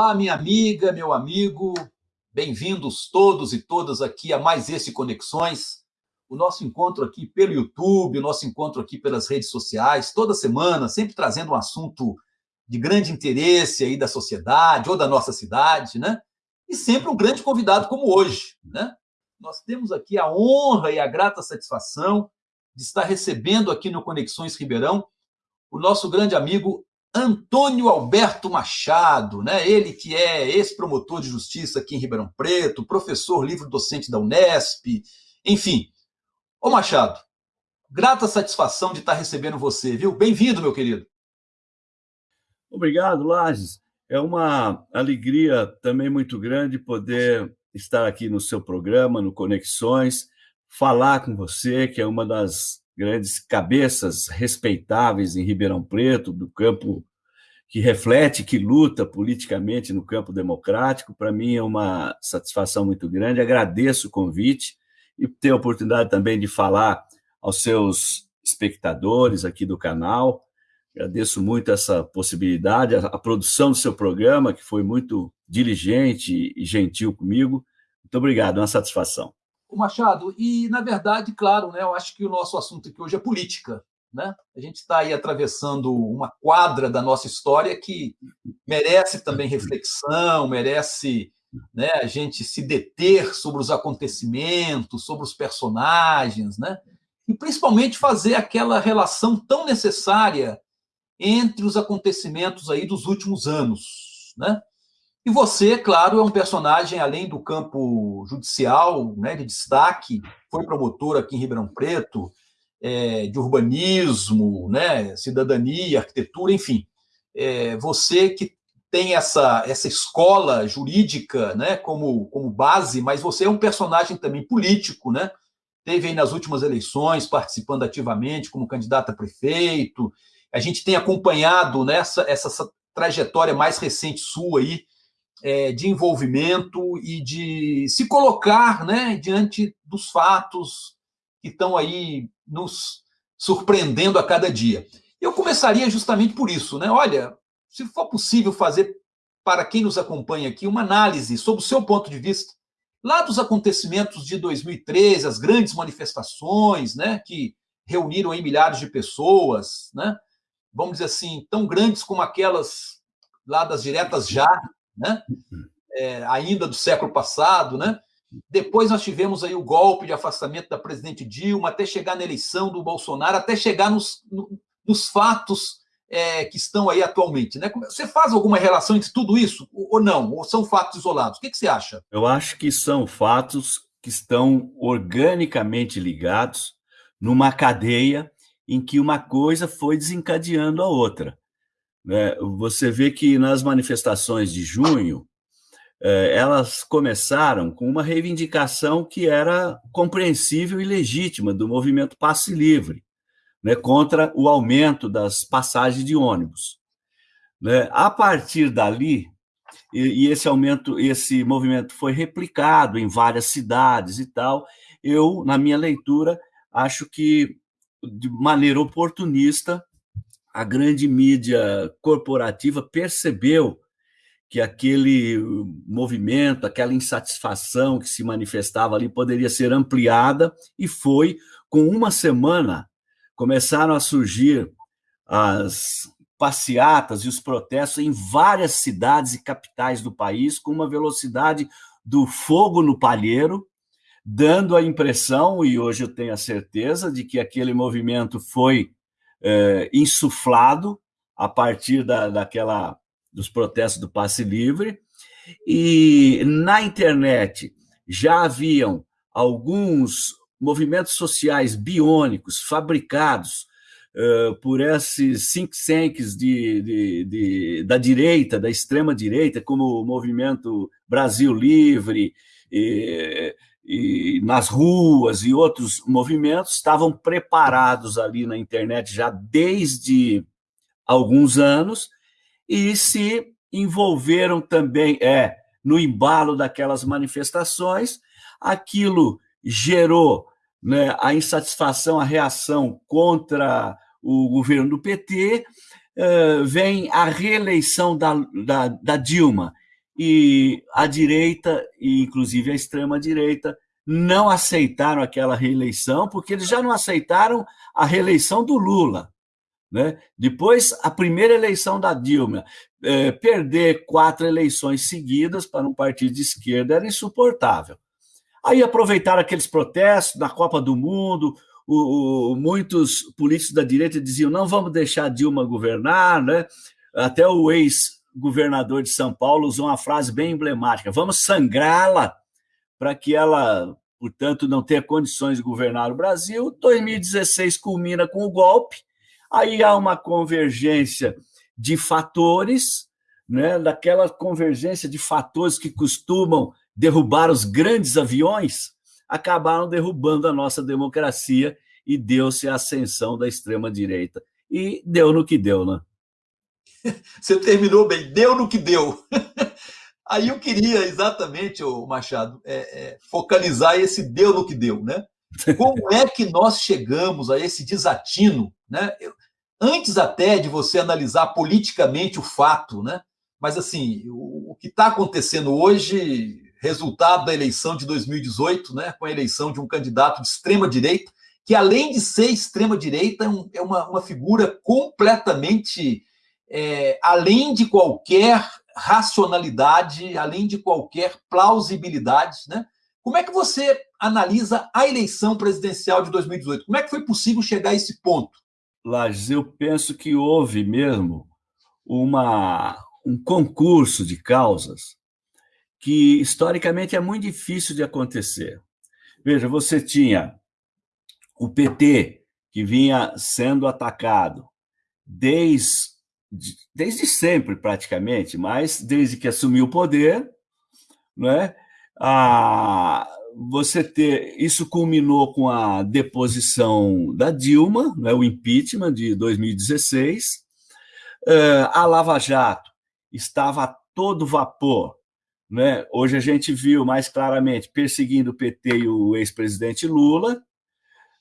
Olá, minha amiga, meu amigo, bem-vindos todos e todas aqui a mais esse Conexões, o nosso encontro aqui pelo YouTube, o nosso encontro aqui pelas redes sociais, toda semana, sempre trazendo um assunto de grande interesse aí da sociedade ou da nossa cidade, né? E sempre um grande convidado como hoje, né? Nós temos aqui a honra e a grata satisfação de estar recebendo aqui no Conexões Ribeirão o nosso grande amigo Antônio Alberto Machado, né? Ele que é ex-promotor de justiça aqui em Ribeirão Preto, professor livre-docente da Unesp, enfim. Ô Machado, grata satisfação de estar recebendo você, viu? Bem-vindo, meu querido. Obrigado, Lages. É uma alegria também muito grande poder estar aqui no seu programa, no Conexões, falar com você, que é uma das grandes cabeças respeitáveis em Ribeirão Preto, do campo que reflete, que luta politicamente no campo democrático. Para mim é uma satisfação muito grande. Agradeço o convite e ter a oportunidade também de falar aos seus espectadores aqui do canal. Agradeço muito essa possibilidade, a, a produção do seu programa, que foi muito diligente e gentil comigo. Muito obrigado, é uma satisfação. Machado, e na verdade, claro, né, eu acho que o nosso assunto aqui hoje é política. Né? A gente está aí atravessando uma quadra da nossa história que merece também reflexão, merece né, a gente se deter sobre os acontecimentos, sobre os personagens, né? e principalmente fazer aquela relação tão necessária entre os acontecimentos aí dos últimos anos. Né? E você, claro, é um personagem, além do campo judicial, né, de destaque, foi promotor aqui em Ribeirão Preto, é, de urbanismo, né, cidadania, arquitetura, enfim. É, você que tem essa, essa escola jurídica né, como, como base, mas você é um personagem também político, né? Teve aí nas últimas eleições participando ativamente como candidato a prefeito. A gente tem acompanhado nessa essa, essa trajetória mais recente sua aí, é, de envolvimento e de se colocar né, diante dos fatos que estão aí nos surpreendendo a cada dia. Eu começaria justamente por isso, né? Olha, se for possível fazer para quem nos acompanha aqui uma análise sobre o seu ponto de vista lá dos acontecimentos de 2013, as grandes manifestações, né, que reuniram aí milhares de pessoas, né? Vamos dizer assim, tão grandes como aquelas lá das diretas já, né? É, ainda do século passado, né? Depois nós tivemos aí o golpe de afastamento da presidente Dilma, até chegar na eleição do Bolsonaro, até chegar nos, nos fatos é, que estão aí atualmente. Né? Você faz alguma relação entre tudo isso ou não? Ou são fatos isolados? O que, que você acha? Eu acho que são fatos que estão organicamente ligados numa cadeia em que uma coisa foi desencadeando a outra. Né? Você vê que nas manifestações de junho, elas começaram com uma reivindicação que era compreensível e legítima do movimento passe livre, né, contra o aumento das passagens de ônibus. Né? A partir dali, e, e, esse aumento, esse movimento foi replicado em várias cidades e tal, eu, na minha leitura, acho que de maneira oportunista, a grande mídia corporativa percebeu que aquele movimento, aquela insatisfação que se manifestava ali poderia ser ampliada, e foi, com uma semana, começaram a surgir as passeatas e os protestos em várias cidades e capitais do país, com uma velocidade do fogo no palheiro, dando a impressão, e hoje eu tenho a certeza, de que aquele movimento foi é, insuflado a partir da, daquela dos protestos do passe livre, e na internet já haviam alguns movimentos sociais biônicos fabricados uh, por esses think tanks de, de, de, da direita, da extrema direita, como o movimento Brasil Livre, e, e nas ruas e outros movimentos estavam preparados ali na internet já desde alguns anos e se envolveram também é no embalo daquelas manifestações. Aquilo gerou né, a insatisfação, a reação contra o governo do PT. Uh, vem a reeleição da, da, da Dilma e a direita, e inclusive a extrema-direita, não aceitaram aquela reeleição, porque eles já não aceitaram a reeleição do Lula. Né? Depois, a primeira eleição da Dilma, é, perder quatro eleições seguidas para um partido de esquerda era insuportável. Aí aproveitaram aqueles protestos na Copa do Mundo, o, o, muitos políticos da direita diziam não vamos deixar Dilma governar, né? até o ex-governador de São Paulo usou uma frase bem emblemática, vamos sangrá-la para que ela, portanto, não tenha condições de governar o Brasil. 2016 culmina com o golpe, Aí há uma convergência de fatores, né, daquela convergência de fatores que costumam derrubar os grandes aviões, acabaram derrubando a nossa democracia e deu-se a ascensão da extrema-direita. E deu no que deu, né? Você terminou bem, deu no que deu. Aí eu queria exatamente, Machado, é, é, focalizar esse deu no que deu, né? Como é que nós chegamos a esse desatino? Né? Eu, antes até de você analisar politicamente o fato, né? mas assim, o, o que está acontecendo hoje, resultado da eleição de 2018, né? com a eleição de um candidato de extrema-direita, que além de ser extrema-direita, é, é uma, uma figura completamente é, além de qualquer racionalidade, além de qualquer plausibilidade, né? Como é que você analisa a eleição presidencial de 2018? Como é que foi possível chegar a esse ponto? Lages, eu penso que houve mesmo uma, um concurso de causas que historicamente é muito difícil de acontecer. Veja, você tinha o PT, que vinha sendo atacado desde, desde sempre, praticamente, mas desde que assumiu o poder, né, a, você ter. Isso culminou com a deposição da Dilma, né, o impeachment de 2016. Uh, a Lava Jato estava a todo vapor. Né? Hoje a gente viu mais claramente perseguindo o PT e o ex-presidente Lula.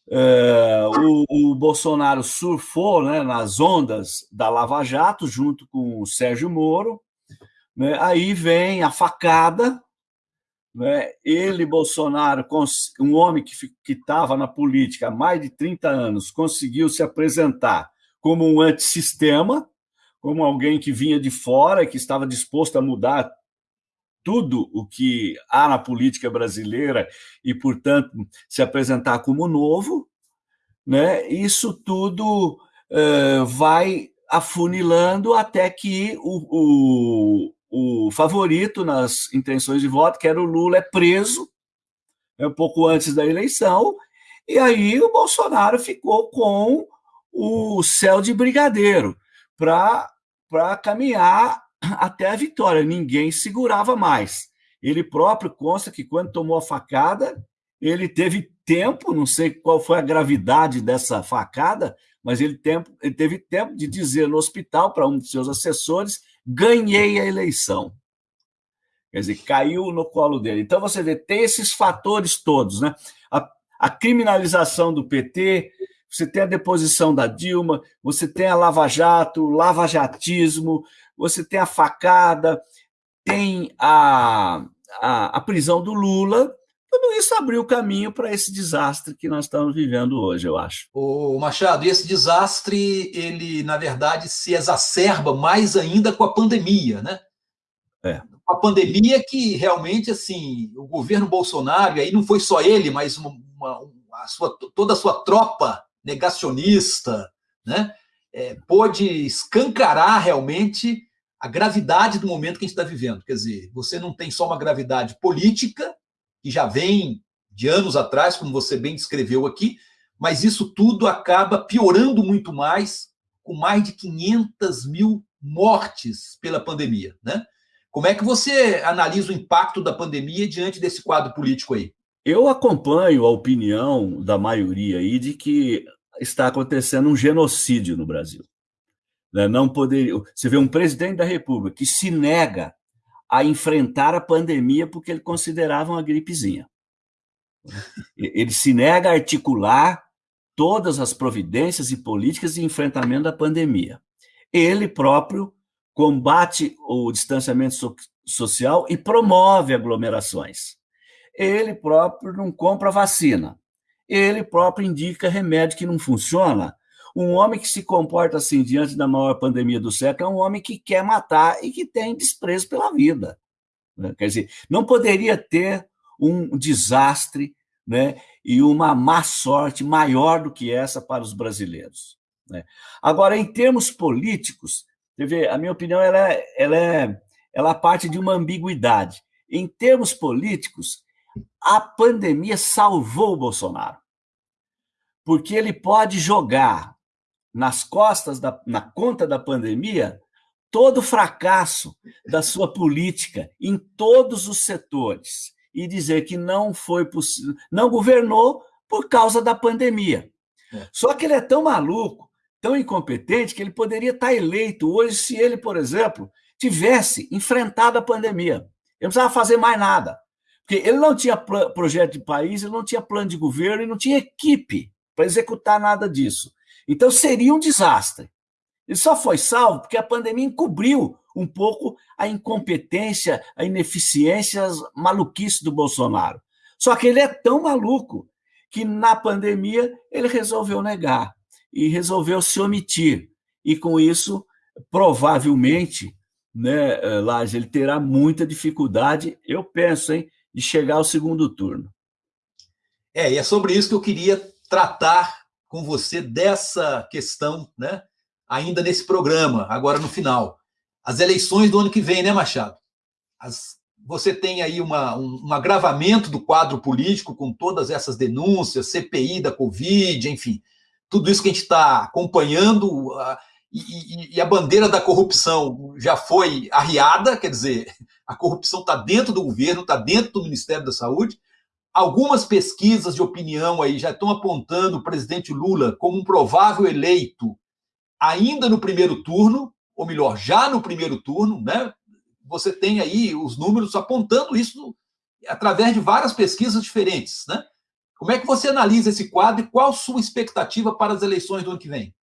Uh, o, o, Bolsonaro surfou né, nas ondas da Lava Jato, junto com o Sérgio Moro. Né? Aí vem a facada, né? Ele, Bolsonaro, um homem que estava na política há mais de 30 anos, conseguiu se apresentar como um antissistema, como alguém que vinha de fora, que estava disposto a mudar tudo o que há na política brasileira e, portanto, se apresentar como novo, né? Isso tudo uh, vai afunilando até que o, o, o favorito nas intenções de voto, que era o Lula, é preso né, um pouco antes da eleição, e aí o Bolsonaro ficou com o céu de brigadeiro para caminhar até a vitória. Ninguém segurava mais. Ele próprio consta que quando tomou a facada, ele teve tempo, não sei qual foi a gravidade dessa facada, mas ele, tempo, ele teve tempo de dizer no hospital para um de seus assessores ganhei a eleição. Quer dizer, caiu no colo dele. Então, você vê, tem esses fatores todos, né? A, a criminalização do PT, você tem a deposição da Dilma, você tem a Lava Jato, o lavajatismo, você tem a facada, tem a, a, a prisão do Lula, tudo isso abriu o caminho para esse desastre que nós estamos vivendo hoje, eu acho. O Machado, e esse desastre, ele, na verdade, se exacerba mais ainda com a pandemia, né? É. A pandemia que realmente, assim, o governo Bolsonaro, e aí não foi só ele, mas uma, uma, a sua, toda a sua tropa negacionista, né? É, pôde escancarar realmente a gravidade do momento que a gente está vivendo. Quer dizer, você não tem só uma gravidade política, que já vem de anos atrás, como você bem descreveu aqui, mas isso tudo acaba piorando muito mais, com mais de 500 mil mortes pela pandemia. Né? Como é que você analisa o impacto da pandemia diante desse quadro político aí? Eu acompanho a opinião da maioria aí de que está acontecendo um genocídio no Brasil. Né? Não poderia. Você vê um presidente da República que se nega a enfrentar a pandemia porque ele considerava uma gripezinha. Ele se nega a articular todas as providências e políticas de enfrentamento da pandemia. Ele próprio combate o distanciamento so social e promove aglomerações. Ele próprio não compra vacina. Ele próprio indica remédio que não funciona. Um homem que se comporta assim diante da maior pandemia do século é um homem que quer matar e que tem desprezo pela vida. Né? Quer dizer, não poderia ter um desastre né, e uma má sorte maior do que essa para os brasileiros. Né? Agora, em termos políticos, vê, a minha opinião ela é, ela, é, ela parte de uma ambiguidade. Em termos políticos, a pandemia salvou o Bolsonaro, porque ele pode jogar nas costas, da, na conta da pandemia, todo o fracasso da sua política em todos os setores e dizer que não foi possível, não governou por causa da pandemia. É. Só que ele é tão maluco, tão incompetente, que ele poderia estar eleito hoje se ele, por exemplo, tivesse enfrentado a pandemia. Ele não precisava fazer mais nada. Porque ele não tinha projeto de país, ele não tinha plano de governo e não tinha equipe para executar nada disso. Então seria um desastre. Ele só foi salvo porque a pandemia encobriu um pouco a incompetência, a ineficiência, as maluquices do Bolsonaro. Só que ele é tão maluco que na pandemia ele resolveu negar e resolveu se omitir. E com isso, provavelmente, né, eh, Laje, ele terá muita dificuldade, eu penso, hein, de chegar ao segundo turno. É, e é sobre isso que eu queria tratar com você dessa questão, né? Ainda nesse programa, agora no final as eleições do ano que vem, né, Machado? As, você tem aí uma, um, um, agravamento do quadro político com todas essas denúncias, CPI da Covid, enfim, tudo isso que a gente está acompanhando, uh, e, e, a bandeira da corrupção já foi arriada, quer dizer, a corrupção está dentro do governo, está dentro do Ministério da Saúde. Algumas pesquisas de opinião aí já estão apontando o presidente Lula como um provável eleito ainda no primeiro turno, ou melhor, já no primeiro turno, né? Você tem aí os números apontando isso através de várias pesquisas diferentes, né? Como é que você analisa esse quadro e qual sua expectativa para as eleições do ano que vem?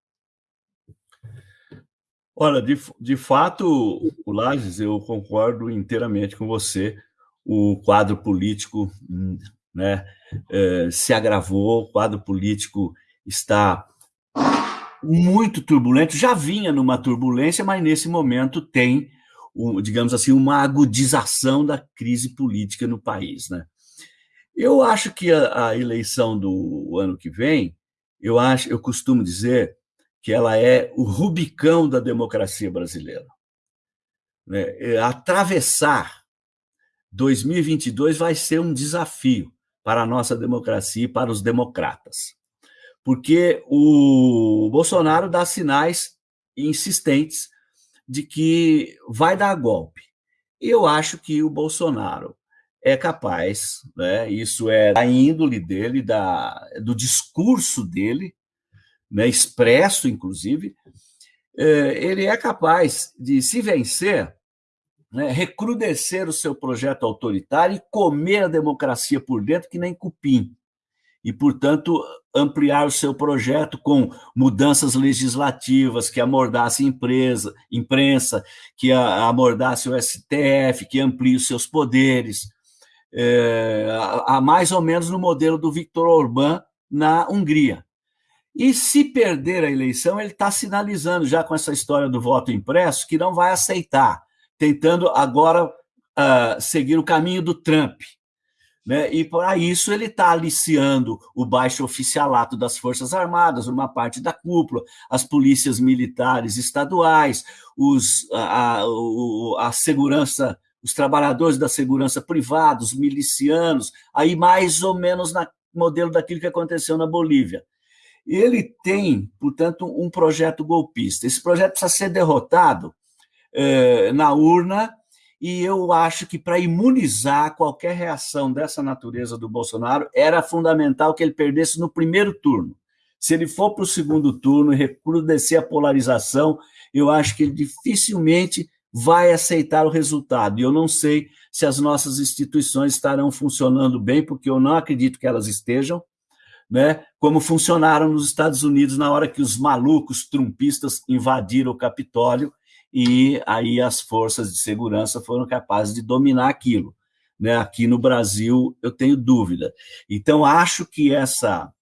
Olha, de, de fato, Lages, eu concordo inteiramente com você. O quadro político né, é, se agravou, o quadro político está muito turbulento, já vinha numa turbulência, mas nesse momento tem, digamos assim, uma agudização da crise política no país. Né? Eu acho que a, a eleição do ano que vem, eu acho, eu costumo dizer que ela é o rubicão da democracia brasileira. Né? É, atravessar 2022 vai ser um desafio para a nossa democracia e para os democratas porque o Bolsonaro dá sinais insistentes de que vai dar golpe. Eu acho que o Bolsonaro é capaz, né, isso é da índole dele, da, do discurso dele, né, expresso, inclusive, é, ele é capaz de se vencer, né, recrudescer o seu projeto autoritário e comer a democracia por dentro que nem cupim. E, portanto, ampliar o seu projeto com mudanças legislativas que amordasse empresa, imprensa, que amordasse o STF, que amplie os seus poderes, é, a, a mais ou menos no modelo do Viktor Orbán na Hungria. E se perder a eleição, ele está sinalizando já com essa história do voto impresso que não vai aceitar, tentando agora uh, seguir o caminho do Trump. Né? E para isso ele está aliciando o baixo oficialato das Forças Armadas, uma parte da cúpula, as polícias militares estaduais, os, a, a, a segurança, os trabalhadores da segurança privada, os milicianos, aí mais ou menos na modelo daquilo que aconteceu na Bolívia. Ele tem, portanto, um projeto golpista. Esse projeto precisa ser derrotado eh, na urna e eu acho que para imunizar qualquer reação dessa natureza do Bolsonaro, era fundamental que ele perdesse no primeiro turno. Se ele for para o segundo turno e recrudescer a polarização, eu acho que ele dificilmente vai aceitar o resultado. E eu não sei se as nossas instituições estarão funcionando bem, porque eu não acredito que elas estejam, né? como funcionaram nos Estados Unidos na hora que os malucos trumpistas invadiram o Capitólio e aí as forças de segurança foram capazes de dominar aquilo. Né? Aqui no Brasil, eu tenho dúvida. Então, acho que essa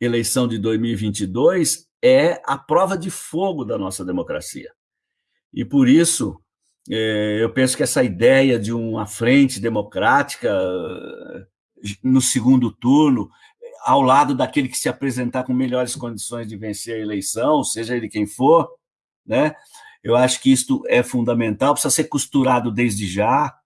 eleição de 2022 é a prova de fogo da nossa democracia. E por isso, é, eu penso que essa ideia de uma frente democrática eh, no segundo turno, ao lado daquele que se apresentar com melhores condições de vencer a eleição, seja ele quem for, né? Eu acho que isto é fundamental, precisa ser costurado desde já,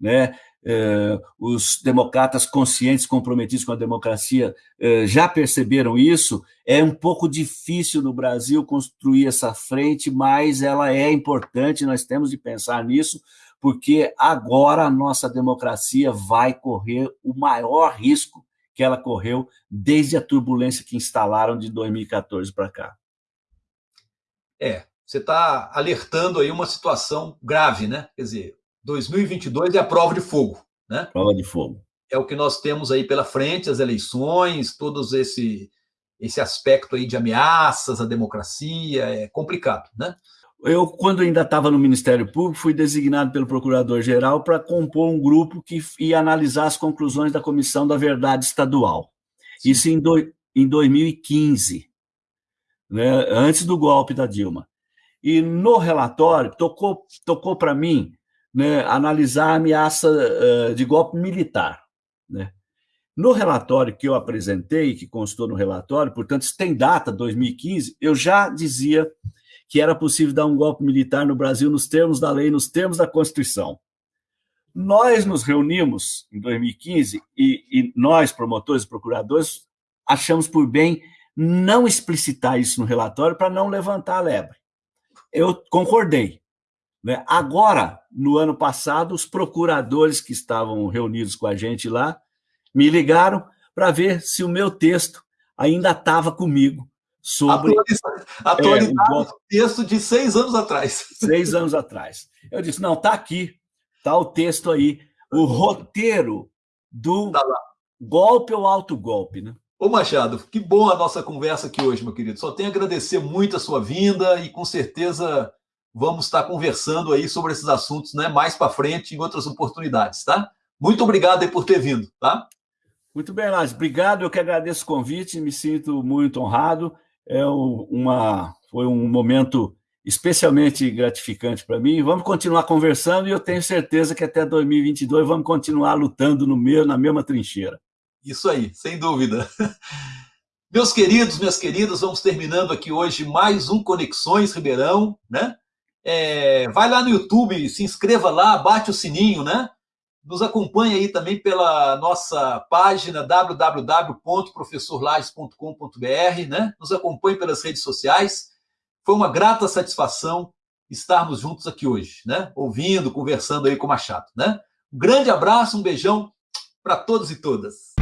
né? Eh, os democratas conscientes, comprometidos com a democracia, eh, já perceberam isso. É um pouco difícil no Brasil construir essa frente, mas ela é importante, nós temos de pensar nisso, porque agora a nossa democracia vai correr o maior risco que ela correu desde a turbulência que instalaram de 2014 para cá. É, você está alertando aí uma situação grave, né? Quer dizer, 2022 é a prova de fogo, né? Prova de fogo. É o que nós temos aí pela frente, as eleições, todos esse esse aspecto aí de ameaças à democracia, é complicado, né? Eu, quando ainda estava no Ministério Público, fui designado pelo Procurador-Geral para compor um grupo que ia analisar as conclusões da Comissão da Verdade Estadual. Isso em, do, em 2015, né, antes do golpe da Dilma. E no relatório, tocou, tocou para mim né, analisar a ameaça uh, de golpe militar. Né? No relatório que eu apresentei, que constou no relatório, portanto, isso tem data, 2015, eu já dizia que era possível dar um golpe militar no Brasil nos termos da lei, nos termos da Constituição. Nós nos reunimos em 2015 e, e nós, promotores e procuradores, achamos por bem não explicitar isso no relatório para não levantar a lebre. Eu concordei, né? Agora, no ano passado, os procuradores que estavam reunidos com a gente lá me ligaram para ver se o meu texto ainda estava comigo sobre atualizado é, o texto de seis anos atrás. Seis anos atrás. Eu disse, não, está aqui, está o texto aí, o roteiro do tá golpe ou alto golpe, né? Ô Machado, que bom a nossa conversa aqui hoje, meu querido. Só tenho a agradecer muito a sua vinda e com certeza vamos estar conversando aí sobre esses assuntos né, mais para frente em outras oportunidades, tá? Muito obrigado aí por ter vindo, tá? Muito bem, Lázaro. Obrigado, eu que agradeço o convite, me sinto muito honrado. É uma, foi um momento especialmente gratificante para mim. Vamos continuar conversando e eu tenho certeza que até 2022 vamos continuar lutando no meio, na mesma trincheira. Isso aí, sem dúvida. Meus queridos, minhas queridas, vamos terminando aqui hoje mais um Conexões Ribeirão, né? É, vai lá no YouTube, se inscreva lá, bate o sininho, né? Nos acompanhe aí também pela nossa página www.professorlages.com.br, né? Nos acompanhe pelas redes sociais. Foi uma grata satisfação estarmos juntos aqui hoje, né? Ouvindo, conversando aí com o Machado, né? Um grande abraço, um beijão para todos e todas.